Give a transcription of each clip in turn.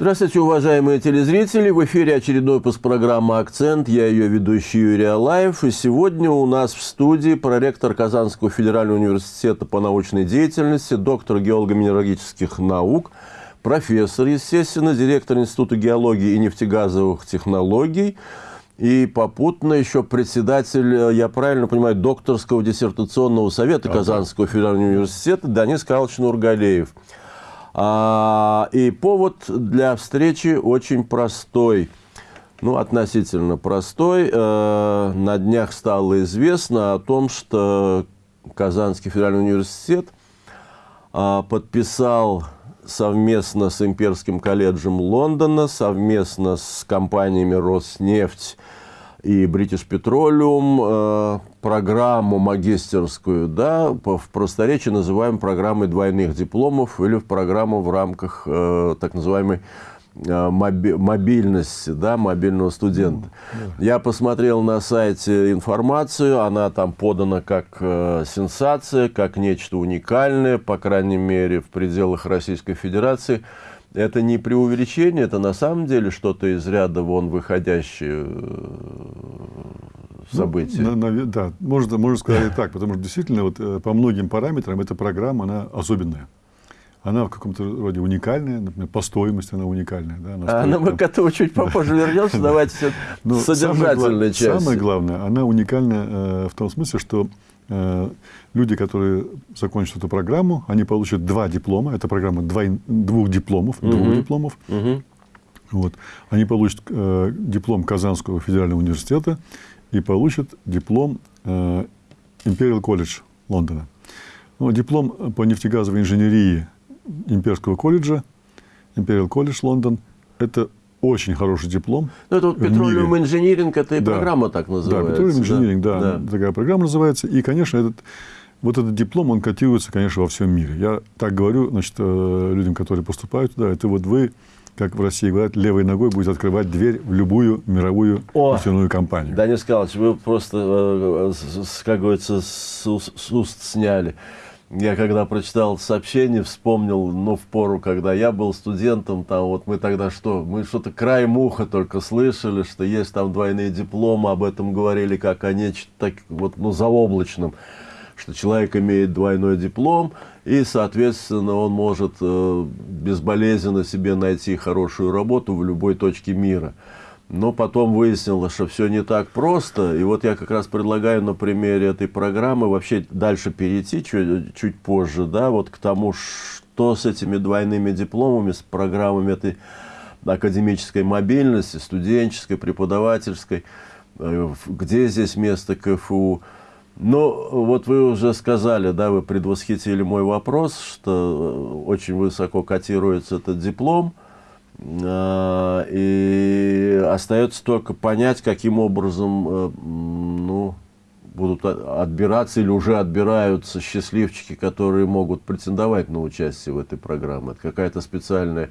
Здравствуйте, уважаемые телезрители! В эфире очередной выпуск программы «Акцент». Я ее ведущий Юрий Алаев. И сегодня у нас в студии проректор Казанского федерального университета по научной деятельности, доктор геолого-минералогических наук, профессор, естественно, директор Института геологии и нефтегазовых технологий и попутно еще председатель, я правильно понимаю, докторского диссертационного совета Казанского федерального университета Данис Карлович Нургалеев. А, и повод для встречи очень простой. Ну, относительно простой. Э, на днях стало известно о том, что Казанский федеральный университет э, подписал совместно с Имперским колледжем Лондона, совместно с компаниями «Роснефть» и British Petroleum э, программу магистерскую, да, в просторечии называем программой двойных дипломов или в программу в рамках э, так называемой э, мобильности, да, мобильного студента. Mm, Я посмотрел на сайте информацию, она там подана как э, сенсация, как нечто уникальное, по крайней мере, в пределах Российской Федерации – это не преувеличение, это на самом деле что-то из ряда вон выходящее э, событие. Ну, на, на, да, можно, можно сказать и так, потому что действительно вот, э, по многим параметрам эта программа, она особенная. Она в каком-то роде уникальная, например, по стоимости она уникальная. Да, она а стоит, мы там... к этому чуть попозже вернемся, давайте содержательная часть. Самое главное, она уникальна э, в том смысле, что люди, которые закончат эту программу, они получат два диплома. Это программа двой, двух дипломов. Угу. Двух дипломов. Угу. Вот. Они получат э, диплом Казанского федерального университета и получат диплом э, Imperial College Лондона. Ну, диплом по нефтегазовой инженерии Имперского колледжа, Imperial College Лондон, это очень хороший диплом. Ну, это вот Petroleum Engineering, это и да. программа так называется. Да, Petroleum Engineering, да, да, да, такая программа называется. И, конечно, этот, вот этот диплом, он котируется, конечно, во всем мире. Я так говорю, значит, э, людям, которые поступают туда, это вот вы, как в России говорят, левой ногой будете открывать дверь в любую мировую О, нефтяную компанию. Да, Николаевич, вы просто, э, э, как говорится, с уст сняли. Я когда прочитал сообщение, вспомнил, ну, в пору, когда я был студентом, там вот мы тогда что, мы что-то краем уха только слышали, что есть там двойные дипломы, об этом говорили как о нечто так, вот, ну, заоблачном, что человек имеет двойной диплом, и, соответственно, он может э, безболезненно себе найти хорошую работу в любой точке мира. Но потом выяснилось, что все не так просто. И вот я как раз предлагаю на примере этой программы вообще дальше перейти чуть, чуть позже, да, вот к тому, что с этими двойными дипломами, с программами этой академической мобильности, студенческой, преподавательской, э, где здесь место КФУ. Ну, вот вы уже сказали, да, вы предвосхитили мой вопрос, что э, очень высоко котируется этот диплом – и остается только понять, каким образом э, ну, будут отбираться или уже отбираются счастливчики, которые могут претендовать на участие в этой программе. Это какая-то специальная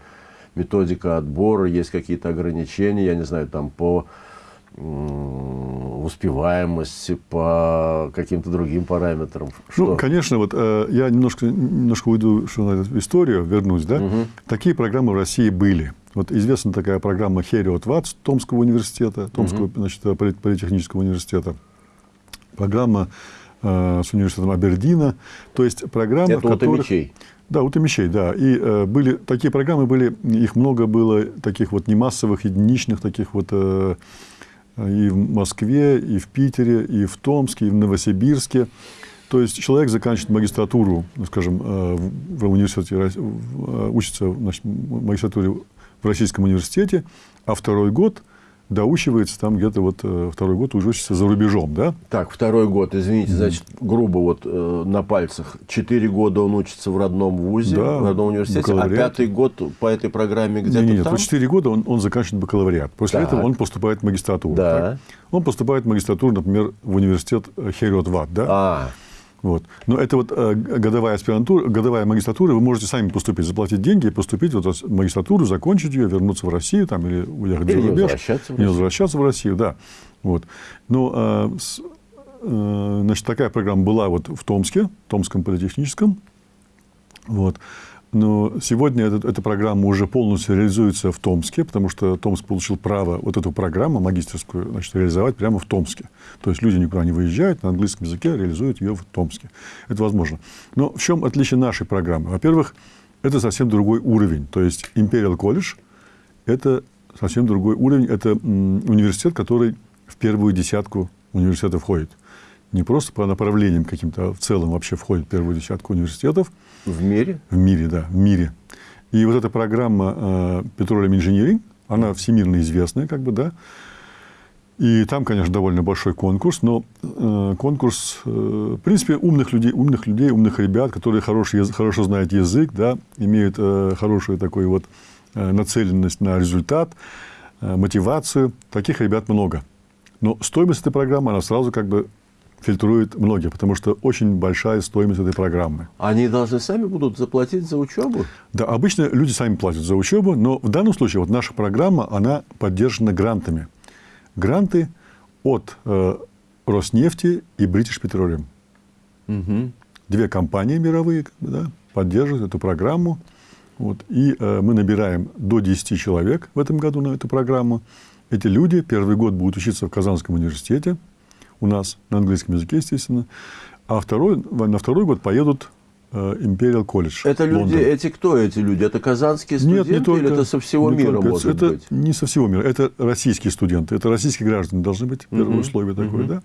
методика отбора, есть какие-то ограничения, я не знаю, там по успеваемости, по каким-то другим параметрам? Ну, что? Ну, конечно, вот э, я немножко, немножко уйду что на эту историю, вернусь, да? Угу. Такие программы в России были. Вот известна такая программа Хериот Ватс Томского университета, Томского угу. значит, политехнического университета. Программа э, с университетом Абердина. То есть программы, Это в которых... Мечей. Да, у Томичей, да. И э, были такие программы были, их много было таких вот немассовых, единичных таких вот э, и в Москве, и в Питере, и в Томске, и в Новосибирске. То есть человек заканчивает магистратуру, ну, скажем, э, в университете, э, учится значит, в магистратуре в Российском университете, а второй год – доучивается там где-то вот э, второй год уже учится за рубежом, да? Так, второй год, извините, значит, грубо вот э, на пальцах. Четыре года он учится в родном вузе, да, в родном университете, а пятый год по этой программе где-то нет, нет, там? четыре года он, он заканчивает бакалавриат. После так. этого он поступает в магистратуру. Да. Так? Он поступает в магистратуру, например, в университет Херет Ват, да? А. Вот. Но это вот э, годовая аспирантура, годовая магистратура, вы можете сами поступить, заплатить деньги, поступить вот в магистратуру, закончить ее, вернуться в Россию там, или уехать или за рубеж. Возвращаться в не возвращаться в Россию, да. Вот. Но э, э, значит, такая программа была вот в Томске, Томском политехническом. Вот. Но сегодня эта, эта программа уже полностью реализуется в Томске, потому что Томск получил право вот эту программу магистерскую значит, реализовать прямо в Томске. То есть люди никуда не выезжают, на английском языке реализуют ее в Томске. Это возможно. Но в чем отличие нашей программы? Во-первых, это совсем другой уровень. То есть Imperial College – это совсем другой уровень. Это университет, который в первую десятку университетов входит. Не просто по направлениям каким-то, а в целом вообще входит в первую десятку университетов. В мире? В мире, да, в мире. И вот эта программа э, Petroleum Engineering, она всемирно известная, как бы, да. И там, конечно, довольно большой конкурс, но э, конкурс, э, в принципе, умных людей, умных людей, умных ребят, которые хороший, хорошо знают язык, да, имеют э, хорошую такую вот э, нацеленность на результат, э, мотивацию. Таких ребят много. Но стоимость этой программы, она сразу как бы фильтрует многие, потому что очень большая стоимость этой программы. Они должны сами будут заплатить за учебу? Да, обычно люди сами платят за учебу, но в данном случае вот наша программа, она поддержана грантами. Гранты от э, Роснефти и British Petroleum. Угу. Две компании мировые да, поддерживают эту программу. Вот, и э, мы набираем до 10 человек в этом году на эту программу. Эти люди первый год будут учиться в Казанском университете, у нас на английском языке, естественно. А второй, на второй год поедут э, Imperial College. Это люди, Лондон. эти кто эти люди? Это казанские студенты Нет, не только, или это со всего мира только, может это быть? не со всего мира. Это российские студенты, это российские граждане должны быть, первое угу. условие такое, угу. да.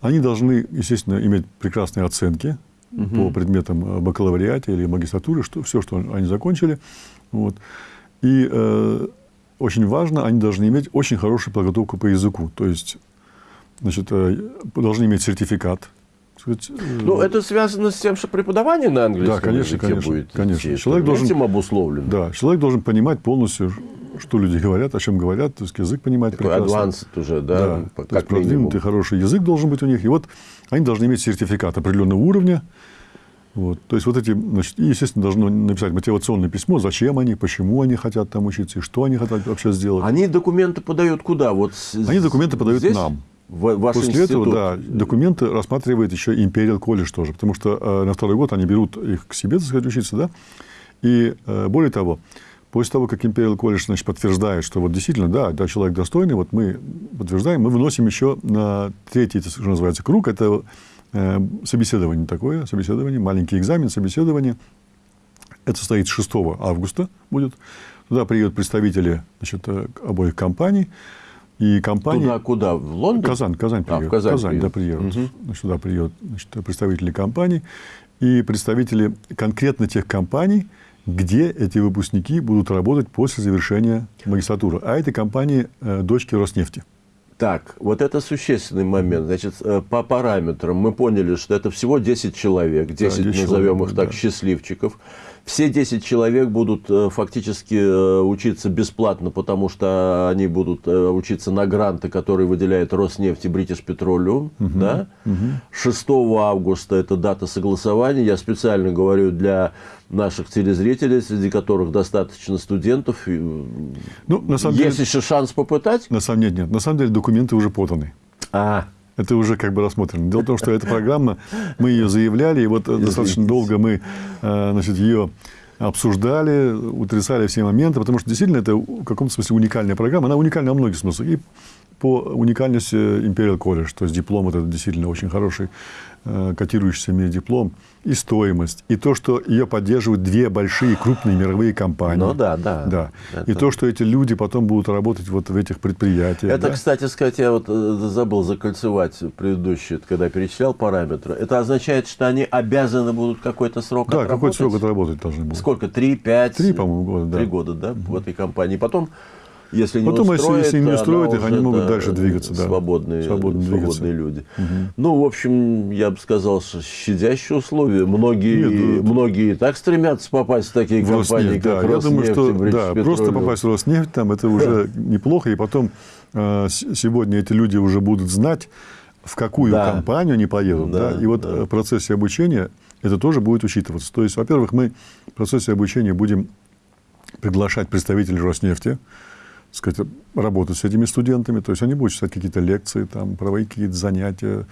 Они должны, естественно, иметь прекрасные оценки угу. по предметам э, бакалавриата или магистратуры, что, все, что они закончили. Вот. И э, очень важно, они должны иметь очень хорошую подготовку по языку. То есть значит, э, должны иметь сертификат. Э, ну, это связано с тем, что преподавание на английском да, конечно, языке конечно, будет конечно. идти. Человек должен, этим обусловлен. Да, человек должен понимать полностью, что люди говорят, о чем говорят, то есть язык понимать Такой прекрасно. адванс уже, да, да как то есть продвинутый хороший язык должен быть у них. И вот они должны иметь сертификат определенного уровня. Вот. То есть вот эти, значит, и, естественно, должно написать мотивационное письмо, зачем они, почему они хотят там учиться, и что они хотят вообще сделать. Они документы подают куда? Вот они документы подают здесь? нам. В, ваш После институт. этого, да, документы рассматривает еще Imperial College тоже, потому что э, на второй год они берут их к себе, так сказать, учиться, да. И э, более того, после того, как Imperial College значит, подтверждает, что вот действительно, да, да, человек достойный, вот мы подтверждаем, мы выносим еще на третий, что называется, круг, это э, собеседование такое, собеседование, маленький экзамен, собеседование. Это состоит 6 августа будет. Туда приедут представители значит, э, обоих компаний. И компания... Туда куда? В Лондон? Казань, Казань приедет. А, в Казань, Казань приедет. да, приедут. Угу. Значит, туда приедут значит, представители компаний и представители конкретно тех компаний, где эти выпускники будут работать после завершения магистратуры. А это компании э, дочки Роснефти. Так, вот это существенный момент. Значит, э, по параметрам мы поняли, что это всего 10 человек, 10, да, 10 назовем человек, их так, да. счастливчиков. Все 10 человек будут э, фактически э, учиться бесплатно, потому что они будут э, учиться на гранты, которые выделяет Роснефть и British Petroleum. Угу, да? угу. 6 августа это дата согласования. Я специально говорю для наших телезрителей, среди которых достаточно студентов. Ну, на самом Есть деле, еще шанс попытать? На самом деле нет. На самом деле документы уже поданы. А, это уже как бы рассмотрено. Дело в том, что эта программа, мы ее заявляли, и вот Извините. достаточно долго мы э, значит, ее обсуждали, утрясали все моменты, потому что действительно это в каком-то смысле уникальная программа. Она уникальна во многих смыслах. И по уникальности Imperial College, то есть диплом это действительно очень хороший Э, котирующийся мире диплом, и стоимость, и то, что ее поддерживают две большие крупные мировые компании. Ну да, да. да. Это... И то, что эти люди потом будут работать вот в этих предприятиях. Это, да? кстати сказать, я вот э, забыл закольцевать предыдущий, когда перечислял параметры. Это означает, что они обязаны будут какой-то срок да, отработать? Да, какой-то срок отработать должны будут. Сколько? Три, пять? Три, по-моему, года, да. Три года, да, угу. в этой компании. Потом если не Потом, устроит, если, если не устроит их, они могут да, дальше двигаться. Да. Свободные, свободные люди. Угу. Ну, в общем, я бы сказал, что щадящие условия. Многие, Нет, многие и так стремятся попасть в такие в компании, Роснефть, как да. Роснефть, Я думаю, что да, просто попасть в Роснефть, там, это уже неплохо. И потом э, сегодня эти люди уже будут знать, в какую да. компанию они поедут. Да, да? И вот да. в процессе обучения это тоже будет учитываться. То есть, во-первых, мы в процессе обучения будем приглашать представителей Роснефти, сказать, работать с этими студентами. То есть они будут читать какие-то лекции, там, проводить какие-то занятия,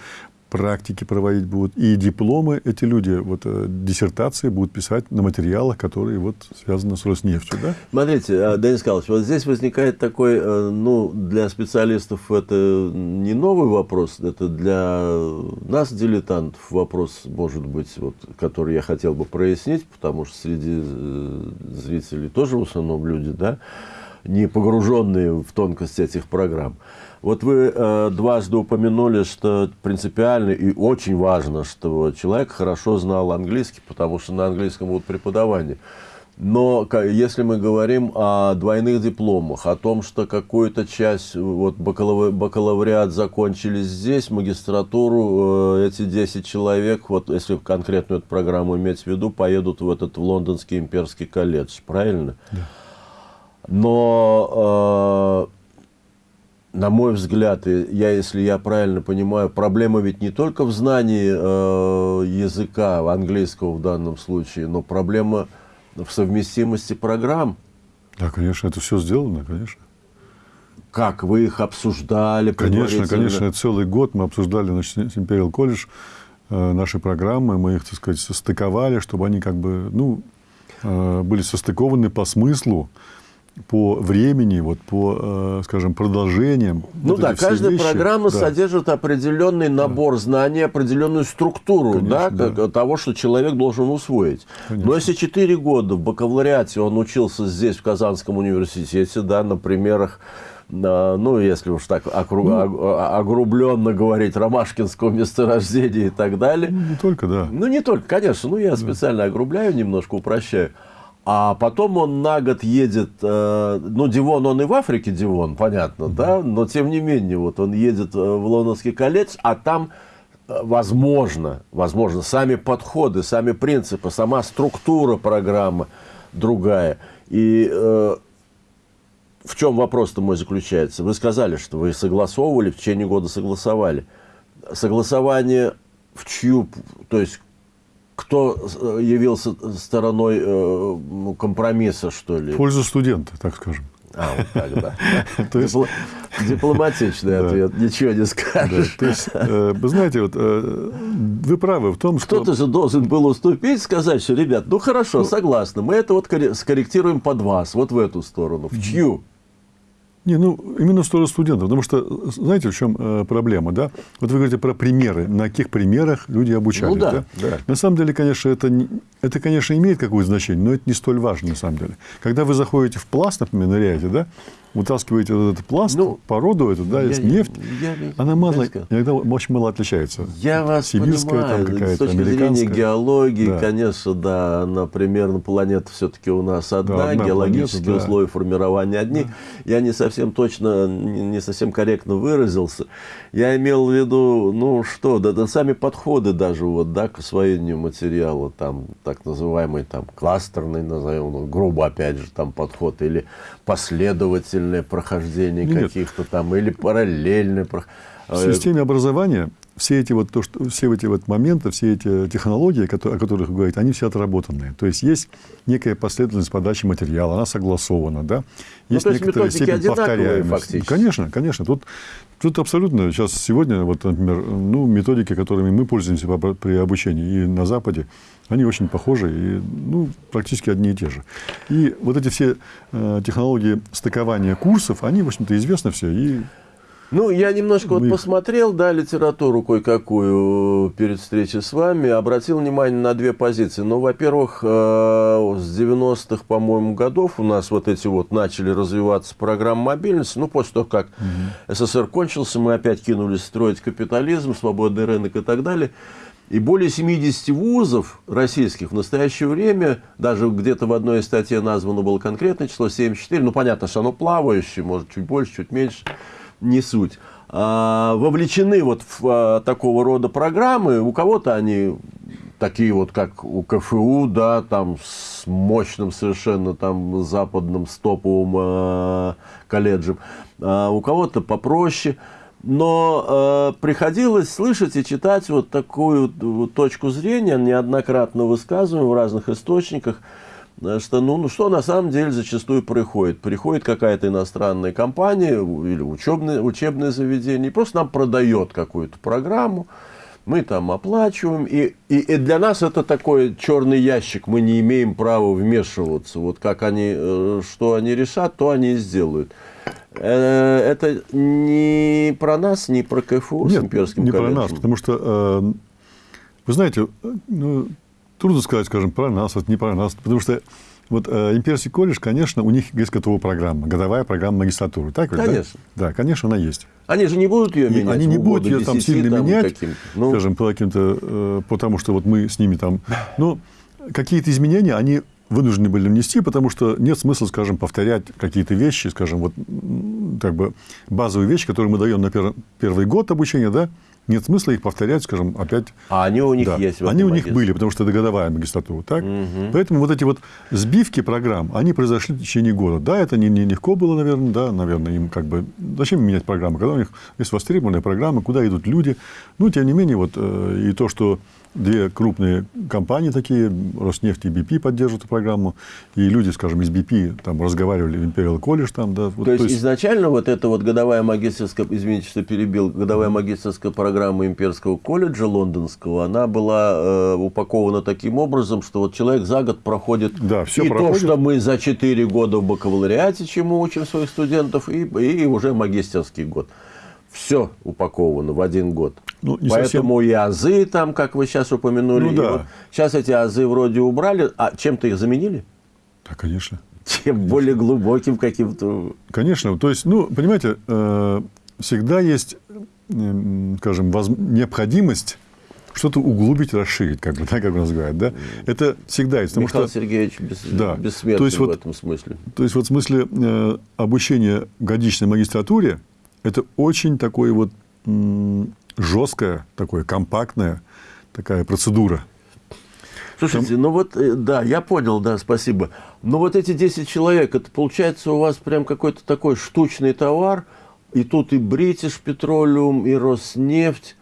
практики проводить будут, и дипломы эти люди, вот э, диссертации будут писать на материалах, которые вот связаны с Роснефтью, да? Смотрите, а, Денис Николаевич, вот здесь возникает такой, э, ну, для специалистов это не новый вопрос, это для нас, дилетантов, вопрос, может быть, вот, который я хотел бы прояснить, потому что среди э, зрителей тоже в основном люди, да, не погруженные в тонкости этих программ. Вот вы э, дважды упомянули, что принципиально и очень важно, что человек хорошо знал английский, потому что на английском будут преподавания. Но если мы говорим о двойных дипломах, о том, что какую-то часть, вот бакалавриат закончили здесь, магистратуру, э, эти 10 человек, вот если конкретную эту программу иметь в виду, поедут в этот в Лондонский имперский колледж, правильно? Да. Но э, на мой взгляд, я, если я правильно понимаю, проблема ведь не только в знании э, языка английского в данном случае, но проблема в совместимости программ. Да, конечно, это все сделано, конечно. Как вы их обсуждали? Конечно, конечно, целый год мы обсуждали значит, Imperial College э, наши программы, мы их, так сказать, состыковали, чтобы они как бы, ну, э, были состыкованы по смыслу по времени, вот по, э, скажем, продолжениям. Ну вот да, каждая вещи, программа да. содержит определенный набор да. знаний, определенную структуру Конечно, да, да. того, что человек должен усвоить. Конечно. Но если 4 года в бакалавриате он учился здесь, в Казанском университете, да, на примерах ну, если уж так окру... ну, огрубленно говорить, ромашкинского месторождения и так далее. Ну, не только, да. Ну, не только, конечно. Ну, я да. специально огрубляю, немножко упрощаю. А потом он на год едет, э, ну, Дивон, он и в Африке Дивон, понятно, да, но тем не менее, вот он едет э, в Лондонский колледж, а там, э, возможно, возможно, сами подходы, сами принципы, сама структура программы другая. И э, в чем вопрос-то мой заключается? Вы сказали, что вы согласовывали, в течение года согласовали. Согласование в чью, то есть кто э, явился стороной э, ну, компромисса, что ли? В пользу студента, так скажем. А, вот так, да. То есть... Дипломатичный ответ, ничего не скажешь. То есть, э, вы знаете, вот вы правы в том, что... Кто-то же должен был уступить, сказать, что, ребят, ну хорошо, ну, согласны, мы это вот скорректируем под вас, вот в эту сторону. В чью? Не, ну, именно в сторону студентов. Потому что, знаете, в чем э, проблема, да? Вот вы говорите про примеры. На каких примерах люди обучались, ну, да, да? да? На самом деле, конечно, это, это, конечно, имеет какое-то значение, но это не столь важно, на самом деле. Когда вы заходите в пласт, например, ныряете, да? Вытаскиваете вот этот пласт, ну, породу эту, да, есть нефть, я, она мало, иногда очень мало отличается. Я вас Сибирская понимаю, там какая-то, с точки зрения геологии, да. конечно, да, она примерно, планета все-таки у нас одна, да, одна геологические планета, условия да. формирования одни. Да. Я не совсем точно, не совсем корректно выразился. Я имел в виду, ну что, да, да сами подходы даже вот, да, к освоению материала, там, так называемый, там, кластерный, назовем, грубо, опять же, там, подход, или последовательное прохождение каких-то там, или параллельное прохождение. В системе образования все эти вот, то, что, все эти вот моменты, все эти технологии, которые, о которых вы говорите, они все отработанные. То есть есть некая последовательность подачи материала, она согласована, да? Ну, есть, ну, есть некоторая степень повторяемости. Фактически. Конечно, конечно. Тут, тут абсолютно сейчас сегодня, вот, например, ну, методики, которыми мы пользуемся при обучении и на Западе, они очень похожи и ну, практически одни и те же. И вот эти все э, технологии стыкования курсов, они, в общем-то, известны все. И ну, я немножко вот посмотрел, да, литературу кое-какую перед встречей с вами, обратил внимание на две позиции. Ну, во-первых, э, с 90-х, по-моему, годов у нас вот эти вот начали развиваться программы мобильности. Ну, после того, как угу. СССР кончился, мы опять кинулись строить капитализм, свободный рынок и так далее. И более 70 вузов российских в настоящее время, даже где-то в одной из статей названо было конкретное число, 74, ну, понятно, что оно плавающее, может, чуть больше, чуть меньше – не суть, а, вовлечены вот в а, такого рода программы. У кого-то они такие вот, как у КФУ, да, там с мощным совершенно там западным стоповым э, колледжем, а у кого-то попроще. Но э, приходилось слышать и читать вот такую вот точку зрения, неоднократно высказываемую в разных источниках, что, ну, ну, что на самом деле зачастую приходит? Приходит какая-то иностранная компания или учебное, учебное заведение, и просто нам продает какую-то программу, мы там оплачиваем, и, и, и для нас это такой черный ящик, мы не имеем права вмешиваться. Вот как они, э, что они решат, то они и сделают. Э, это не про нас, не про КФУ Нет, с имперским не колледжем? про нас, потому что, э, вы знаете, ну, трудно сказать, скажем, про нас, это не про нас, потому что вот э, имперский колледж, конечно, у них есть готовая программа, годовая программа магистратуры. Так ведь, да? Конечно. Да, конечно, она есть. Они же не будут ее И менять. они не будут ее там 10 сильно там менять. Ну, скажем, по каким-то, э, потому что вот мы с ними там... Ну, какие-то изменения они вынуждены были внести, потому что нет смысла, скажем, повторять какие-то вещи, скажем, вот как бы базовые вещи, которые мы даем на пер- первый год обучения, да, нет смысла их повторять, скажем, опять. а они у них Да. есть. Они у них были, потому что это годовая магистратура, так? Поэтому вот эти вот сбивки программ, они произошли в течение года. Да, это не, не легко было, наверное, да, наверное, им как бы... Зачем менять программы, когда у них есть востребованные программы, куда идут люди. Ну, тем не менее, вот э, и то, что две крупные компании такие, Роснефть и BP поддерживают эту программу, и люди, скажем, из BP там разговаривали в Imperial College, там, да. вот, То есть, изначально вот эта вот годовая магистрская, извините, что перебил, годовая магистрская программа Имперского колледжа лондонского, она была э, упакована таким образом, что вот человек за год проходит Да, всё и проходит. то, что мы за 4 года в бакалавриате, чему учим своих студентов, и, и уже магистерский год. Все упаковано в один год. Ну, не Поэтому и азы там, как вы сейчас упомянули. Ну да. вот сейчас эти азы вроде убрали, а чем-то их заменили? Да, конечно. Чем более глубоким каким-то Конечно. То есть, ну, понимаете, э, всегда есть, м, скажем, воз- необходимость что-то углубить, расширить, как бы, да, как нас говорят, да? Это всегда есть. Потому Михаил что, Сергеевич бес, Да. бессмертный То есть в вот- этом смысле. то есть, вот в смысле э, обучения в годичной магистратуре, это очень такое вот м, жесткая, такое компактная такая процедура. Слушайте, ну вот, э, да, я понял, да, спасибо. Но вот эти 10 человек, это получается у вас прям какой-то такой штучный товар, и тут и British Petroleum, и Роснефть,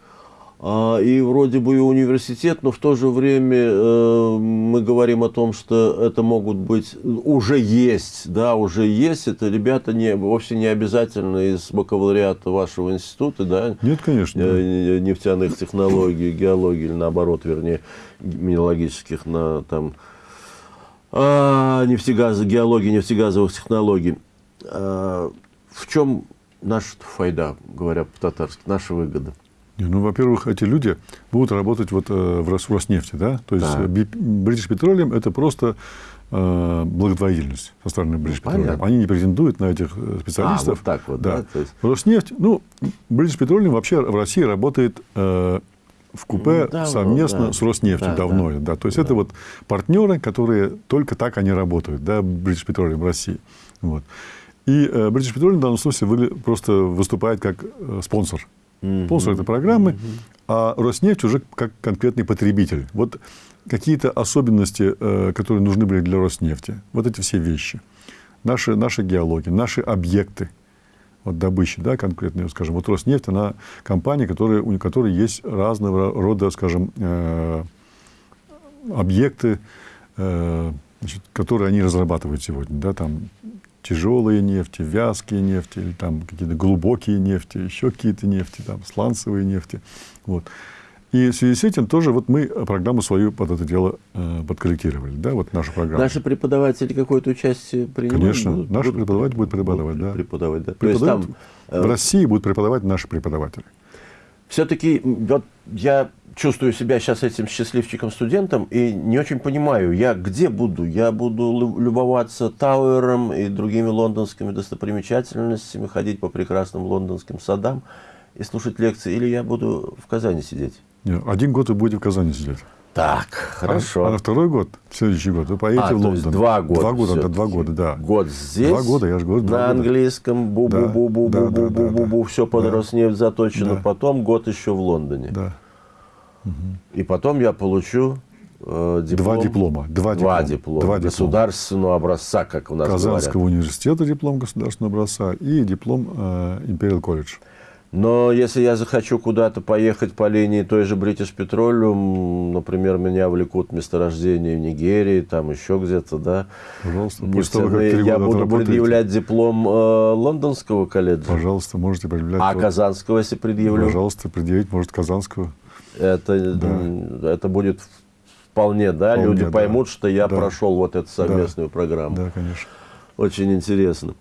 и вроде бы и университет, но в то же время э, мы говорим о том, что это могут быть, уже есть, да, уже есть, это ребята не, вовсе не обязательно из бакалавриата вашего института, да, Нет, конечно. э, нефтяных технологий, геологии, или наоборот, вернее, минологических, на, там, а, нефтегаза, геологии нефтегазовых технологий. А, в чем наша файда, говоря по-татарски, наша выгода? Не, Ну, во-первых, эти люди будут работать вот, э, в Рос- в Роснефти, да? То есть э, Би- British Petroleum – это просто э, благотворительность со стороны British Petroleum. понятно. Они не претендуют на этих э, специалистов. А, вот так вот, да, то есть- Роснефть, ну, British Petroleum вообще в России работает э, в купе Ну, давно, совместно да. с Роснефтью Да, давно. да. Да. То есть это вот партнеры, которые только так они работают, да, British Petroleum в России. Вот. И э, British Petroleum в данном случае просто выступает как э, спонсор. Спонсор этой программы, а Роснефть уже как конкретный потребитель. Вот какие-то особенности, э, которые нужны были для Роснефти, вот эти все вещи. Наши, наши геологии, наши объекты вот добычи, да, конкретные, скажем, вот Роснефть, она компания, которая, у которой есть разного рода, скажем, э, объекты, э, значит, которые они разрабатывают сегодня, да, там тяжелые нефти, вязкие нефти, или там какие-то глубокие нефти, еще какие-то нефти, там сланцевые нефти, вот. И в связи с этим тоже вот мы программу свою под это дело э, подкорректировали, да, вот наша программа. Наши преподаватели какое-то участие принимают? Конечно, Будут- наши будут- преподаватели будут преподавать, да. Преподавать, да. То есть там э, в России будут преподавать наши преподаватели. Все-таки вот я чувствую себя сейчас этим счастливчиком студентом и не очень понимаю, я где буду? Я буду лю- любоваться Тауэром и другими лондонскими достопримечательностями, ходить по прекрасным лондонским садам и слушать лекции, или я буду в Казани сидеть? Не, Один год вы будете в Казани сидеть. Так, А- хорошо. А, на второй год, следующий год, вы поедете А, в Лондон. два года. Два года, да, два года, да. Год здесь. Два года, я же говорю, два На года. английском бу бу бу бу бу бу бу бу да. все под Да. Роснефть заточено. Да. Потом год еще в Лондоне. Да. И потом я получу э, диплом. Два диплома. Два, Два диплома. диплома. Два диплома. Государственного образца, как у нас Казанского говорят. университета диплом государственного образца и диплом э, Imperial College. Но если я захочу куда-то поехать по линии той же British Petroleum, например, меня влекут месторождения в Нигерии, там еще где-то, да, Пожалуйста, после того, я буду предъявлять диплом э, лондонского колледжа. Пожалуйста, можете предъявлять. А Казанского, если предъявлю? Пожалуйста, предъявить, может, Казанского. это, да. это будет вполне, да, вполне, люди поймут, да. что я да. прошел вот эту совместную да. программу. Да, конечно. Очень интересно.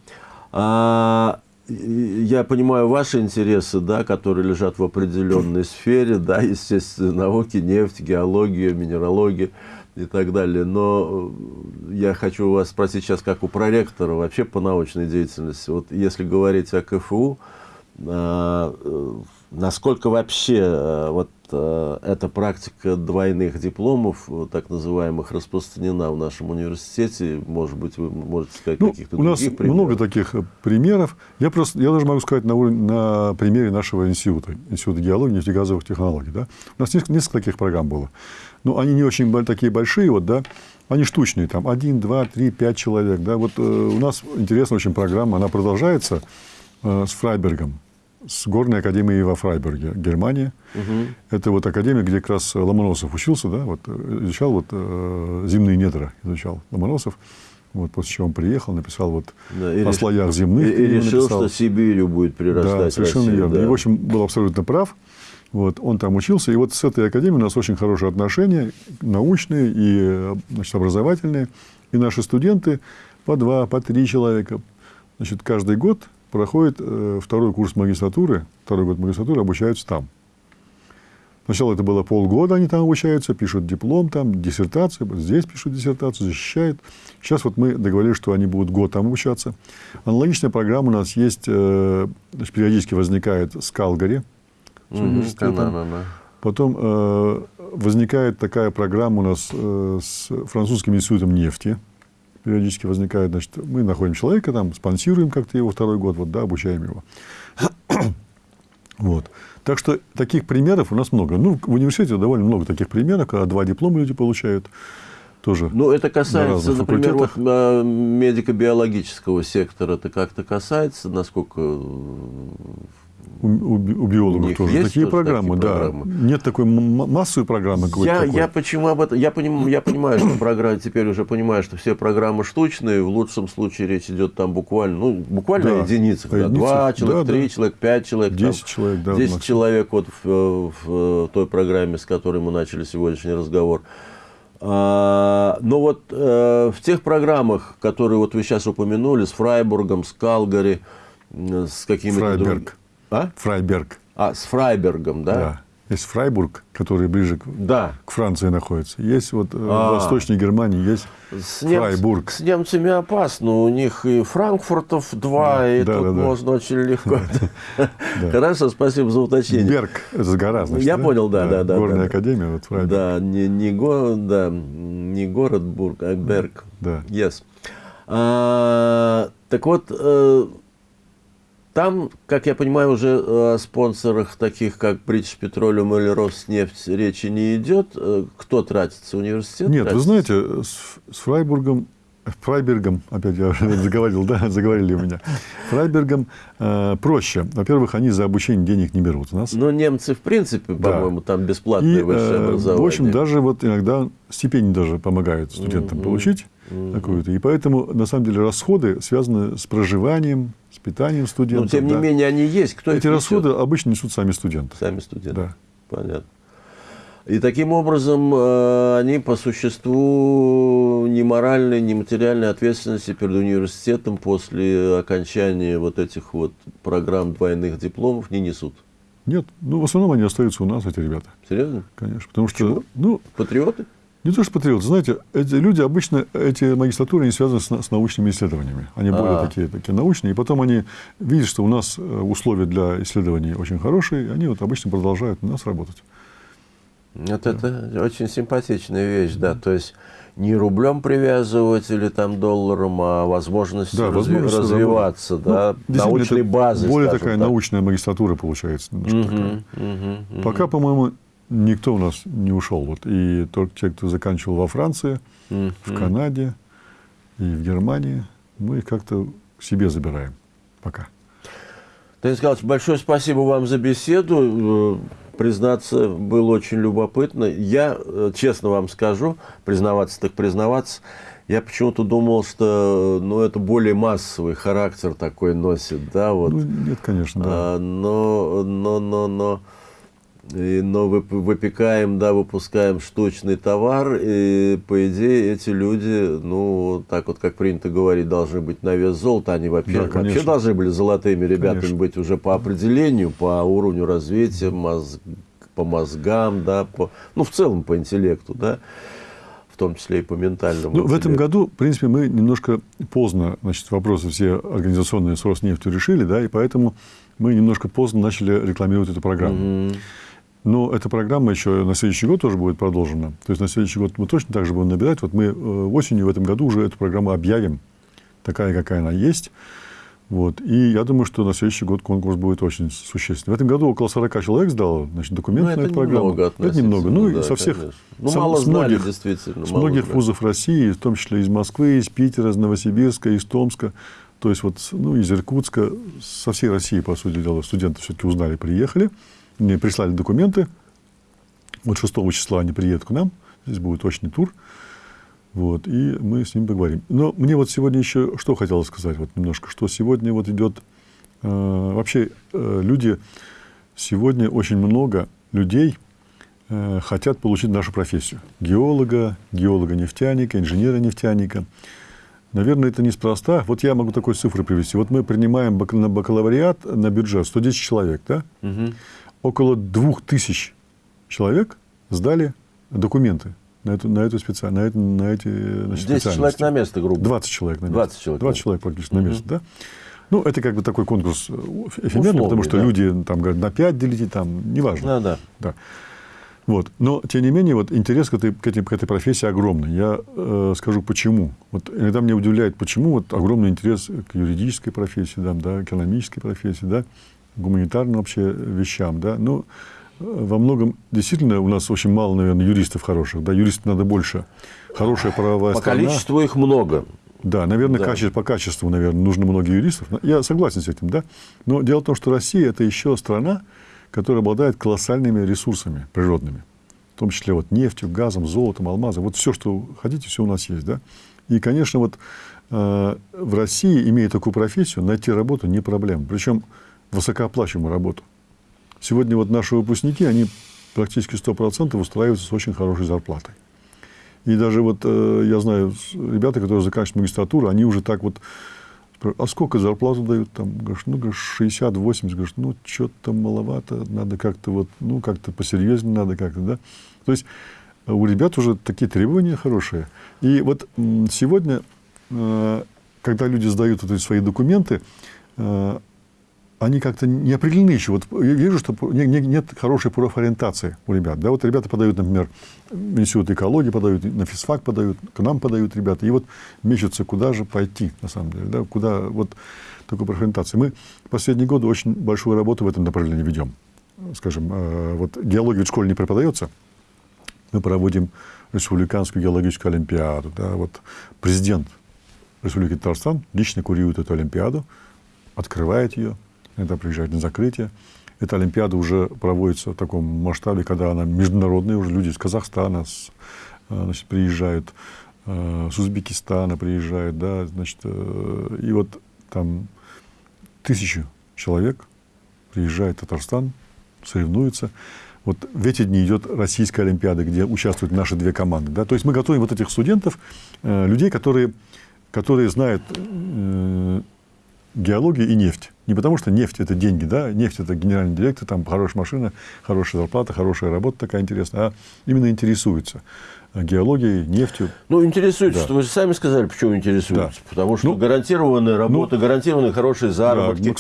А, я понимаю ваши интересы, да, которые лежат в определенной сфере, да, естественно, науки, нефть, геология, минералогия и так далее. Но я хочу вас спросить сейчас, как у проректора, вообще по научной деятельности. Вот если говорить о КФУ, а, э, насколько вообще э, вот э, эта практика двойных дипломов, так называемых, распространена в нашем университете? Может быть, вы можете сказать ну, каких-то У нас примеров? много таких примеров. Я, просто, я даже могу сказать на, на примере нашего института, Института геологии и нефтегазовых технологий. Да? У нас несколько, несколько таких программ было. Ну, они не очень такие большие, вот, да, они штучные, там, один, два, три, пять человек, да. Вот э, у нас интересная очень программа, она продолжается э, с Фрайбергом с горной академией во Фрайберге, Германия. Угу. Это вот академия, где как раз Ломоносов учился, да, вот, изучал вот, э, земные недра, изучал Ломоносов. Вот, после чего он приехал, написал вот да, о слоях земных. И, и решил, написал. что Сибирью будет прирастать Да, совершенно Россия, верно. Да. И, в общем, был абсолютно прав. Вот, он там учился, и вот с этой академией у нас очень хорошие отношения, научные и значит, образовательные. И наши студенты по два, по три человека, значит, каждый год проходит э, второй курс магистратуры, второй год магистратуры, обучаются там. Сначала это было полгода, они там обучаются, пишут диплом, там, диссертацию, здесь пишут диссертацию, защищают. Сейчас вот мы договорились, что они будут год там обучаться. Аналогичная программа у нас есть, э, периодически возникает с Калгари, с университетом. Да, да, да. Потом э, возникает такая программа у нас э, с французским институтом нефти, периодически возникает, значит, мы находим человека, там, спонсируем как-то его второй год, вот, да, обучаем его. вот. Так что таких примеров у нас много. Ну, в университете довольно много таких примеров, когда два диплома люди получают. Тоже ну, это касается, например, вот, а, медико-биологического сектора. Это как-то касается, насколько у, у, у биологов тоже есть такие программы, такие да. Программы? Нет такой массовой программы я, я почему об этом? Я, поним, я понимаю, что программа теперь уже понимаю, что все программы штучные. В лучшем случае речь идет там буквально, ну буквально да. единицах, да, два человека, да, три да. человека, пять человек, десять человек, да, десять человек вот в, в, в той программе, с которой мы начали сегодняшний разговор. А, но вот э, в тех программах, которые вот вы сейчас упомянули, с Фрайбургом, с Калгари, с какими-то другими а? Фрайберг. А, с Фрайбергом, да? Да. Есть Фрайбург, который ближе к, да. к Франции находится. Есть вот а. в Восточной Германии есть с Фрайбург. С немцами опасно. У них и Франкфуртов два, да, и да, тут да, можно да. очень легко. Хорошо, спасибо за уточнение. Берг, это гора, значит. Я понял, да, да, да. Горная академия, вот Фрайбург. Не, да, не город Бург, а Берг. Да. Yes. А, так вот, э, там, как я понимаю, уже о спонсорах таких, как British Petroleum или Роснефть, речи не идет. Э, кто тратится? Университет Нет, тратится? вы знаете, с, с Фрайбургом, Фрайбергом, опять я заговорил, да, заговорили у меня. Фрайбергом э, проще. Во-первых, они за обучение денег не берут у нас. Но немцы, в принципе, по-моему, там бесплатное И, высшее э, образование. В общем, даже вот иногда стипендии даже помогают студентам mm-hmm. получить mm-hmm. какую-то. И поэтому, на самом деле, расходы связаны с проживанием, с питанием студентов. Но, тем не да. менее, они есть. Кто Эти расходы обычно несут сами студенты. Сами студенты. Да. Понятно. И таким образом э, они по существу ни моральной, ни материальной ответственности перед университетом после окончания вот этих вот программ двойных дипломов не несут. Нет, ну в основном они остаются у нас, эти ребята. Серьезно? Конечно. Потому что, ну, Патриоты? Не то, что патриоты. Знаете, эти люди обычно, эти магистратуры, они связаны с, с научными исследованиями. Они более А-а-а. такие, такие научные. И потом они видят, что у нас э, условия для исследований очень хорошие, и они вот обычно продолжают у нас работать. Вот да. это очень симпатичная вещь, да. То есть не рублем привязывать или там долларом, а возможность да, разви- развиваться, да, ну, научной базы. Более такая так. научная магистратура получается. Угу, такая. Угу, Пока, по-моему, никто у нас не ушел. Вот, и только те, кто заканчивал во Франции, mm-hmm. в Канаде и в Германии, мы их как-то к себе забираем пока. Денис Николаевич, большое спасибо вам за беседу. Э, признаться, было очень любопытно. Я, э, честно вам скажу, признаваться так признаваться, я почему-то думал, что ну, это более массовый характер такой носит, да, вот. Ну, нет, конечно, да. А, но, но, но, но но выпекаем, да, выпускаем штучный товар, и, по идее, эти люди, ну, так вот, как принято говорить, должны быть на вес золота. Они вообще, да, вообще должны были золотыми ребятами конечно. быть уже по определению, по уровню развития, мозг, по мозгам, да, по, ну, в целом по интеллекту, да в том числе и по ментальному. Ну, в этом году, в принципе, мы немножко поздно, значит, вопросы все организационные с Роснефтью решили, да, и поэтому мы немножко поздно начали рекламировать эту программу. Угу. Но эта программа еще на следующий год тоже будет продолжена. То есть на следующий год мы точно так же будем набирать. Вот мы э, осенью в этом году уже эту программу объявим, такая, какая она есть. Вот. И я думаю, что на следующий год конкурс будет очень существенный. В этом году около 40 человек сдало значит, документы ну, на эту программу. Это немного. Ну, да, со всех, ну, со, мало с знали, многих, действительно. С многих знали. вузов России, в том числе из Москвы, из Питера, из Новосибирска, из Томска. То есть вот, ну, из Иркутска, со всей России, по сути дела, студенты все-таки узнали, приехали. Мне прислали документы. Вот 6 числа они приедут к нам. Здесь будет точный тур. Вот, и мы с ним поговорим. Но мне вот сегодня еще что хотелось сказать, вот немножко, что сегодня вот идет, э, вообще э, люди, сегодня очень много людей э, хотят получить нашу профессию. Геолога, геолога-нефтяника, инженера-нефтяника. Наверное, это неспроста. Вот я могу такой цифры привести. Вот мы принимаем на бакалавриат на бюджет 110 человек, да? Угу. Около 2000 человек сдали документы на эту, на эту специальность, на, это, на эти значит, 10 человек на место, грубо 20 человек на место. 20 человек. 20 человек практически угу. на место, да. Ну, это как бы такой конкурс э, эфемерный, Условный, потому что да. люди там говорят, на 5 делите, там, неважно. Да, да. да. Вот. Но, тем не менее, вот, интерес к этой, к, этой, к этой профессии огромный. Я э, скажу, почему. Вот, иногда меня удивляет, почему вот, огромный интерес к юридической профессии, да, да, экономической профессии, да, гуманитарным вообще вещам. Да. Ну, во многом действительно у нас очень мало, наверное, юристов хороших. Да, юристов надо больше. Хорошая правовая По страна. количеству их много. Да, наверное, да. Качество, по качеству, наверное, нужно много юристов. Я согласен с этим, да. Но дело в том, что Россия – это еще страна, которая обладает колоссальными ресурсами природными. В том числе вот нефтью, газом, золотом, алмазом. Вот все, что хотите, все у нас есть, да. И, конечно, вот э, в России, имея такую профессию, найти работу не проблема. Причем высокооплачиваемую работу. Сегодня вот наши выпускники, они практически 100% устраиваются с очень хорошей зарплатой. И даже вот э, я знаю ребята, которые заканчивают магистратуру, они уже так вот, а сколько зарплату дают? Там, говоришь, ну, говоришь, 60-80, говоришь, ну, что-то маловато, надо как-то вот, ну, как-то посерьезнее надо как-то, да. То есть у ребят уже такие требования хорошие. И вот сегодня, э, когда люди сдают вот эти свои документы, э, они как-то не определены еще. Вот я вижу, что нет хорошей профориентации у ребят. Да, вот ребята подают, например, в институт экологии подают, на физфак подают, к нам подают ребята. И вот мечутся, куда же пойти, на самом деле. Да, куда вот такой профориентации. Мы последние годы очень большую работу в этом направлении ведем. Скажем, э, вот геология в школе не преподается. Мы проводим республиканскую геологическую олимпиаду. Да, вот президент Республики Татарстан лично курирует эту олимпиаду, открывает ее, иногда приезжают на закрытие. Эта Олимпиада уже проводится в таком масштабе, когда она международная, уже люди из Казахстана э, значит, приезжают, э, с Узбекистана приезжают, да, значит, э, и вот там тысячи человек приезжает в Татарстан, соревнуются. Вот в эти дни идет Российская Олимпиада, где участвуют наши две команды. Да? То есть мы готовим вот этих студентов, людей, которые, которые знают геология и нефть. Не потому, что нефть – это деньги, да, нефть – это генеральный директор, там хорошая машина, хорошая зарплата, хорошая работа такая интересная, а именно интересуется геологией, нефтью. Ну, интересуется, да. вы же сами сказали, почему интересуется. Да. Потому что ну, гарантированная работа, ну, гарантированные хорошие заработки. Да,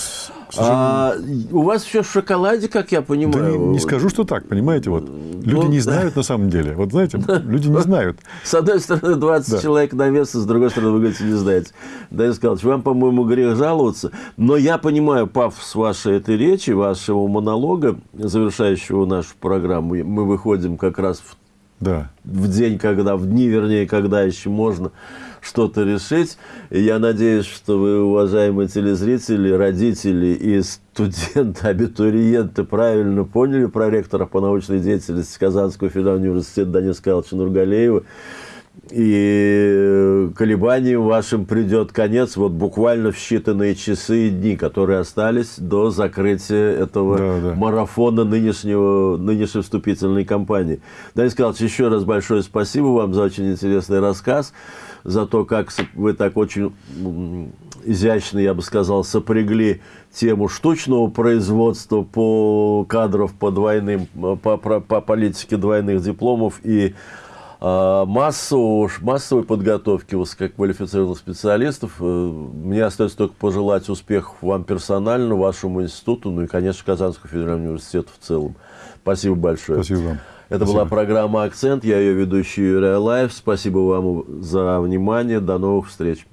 ну, а у вас все в шоколаде, как я понимаю. Да не, не скажу, что так, понимаете, вот. Люди ну, не знают на самом деле. Вот знаете, люди не знают. С одной стороны, 20 да. человек на вес, с другой стороны, вы говорите, не знаете. Данил Николаевич, вам, по-моему, грех жаловаться. Но я понимаю пафос вашей этой речи, вашего монолога, завершающего нашу программу. Мы выходим как раз в да. в день, когда, в дни, вернее, когда еще можно что-то решить. И я надеюсь, что вы, уважаемые телезрители, родители и студенты, абитуриенты, правильно поняли проректора по научной деятельности Казанского федерального университета Дениса Карловича Нургалеева. И колебаниям вашим придет конец вот буквально в считанные часы и дни, которые остались до закрытия этого да, да. марафона нынешнего, нынешней вступительной кампании. Данис Николаевич, еще раз большое спасибо вам за очень интересный рассказ, за то, как вы так очень изящно, я бы сказал, сопрягли тему штучного производства по кадров по двойным, по, по, по политике двойных дипломов и массового, массовой подготовки высококвалифицированных специалистов. Э, мне остается только пожелать успехов вам персонально, вашему институту, ну и, конечно, Казанскому федеральному университету в целом. Спасибо большое. Спасибо вам. Это Спасибо. была программа «Акцент». Я ее ведущий Юрий Алаев. Спасибо вам за внимание. До новых встреч.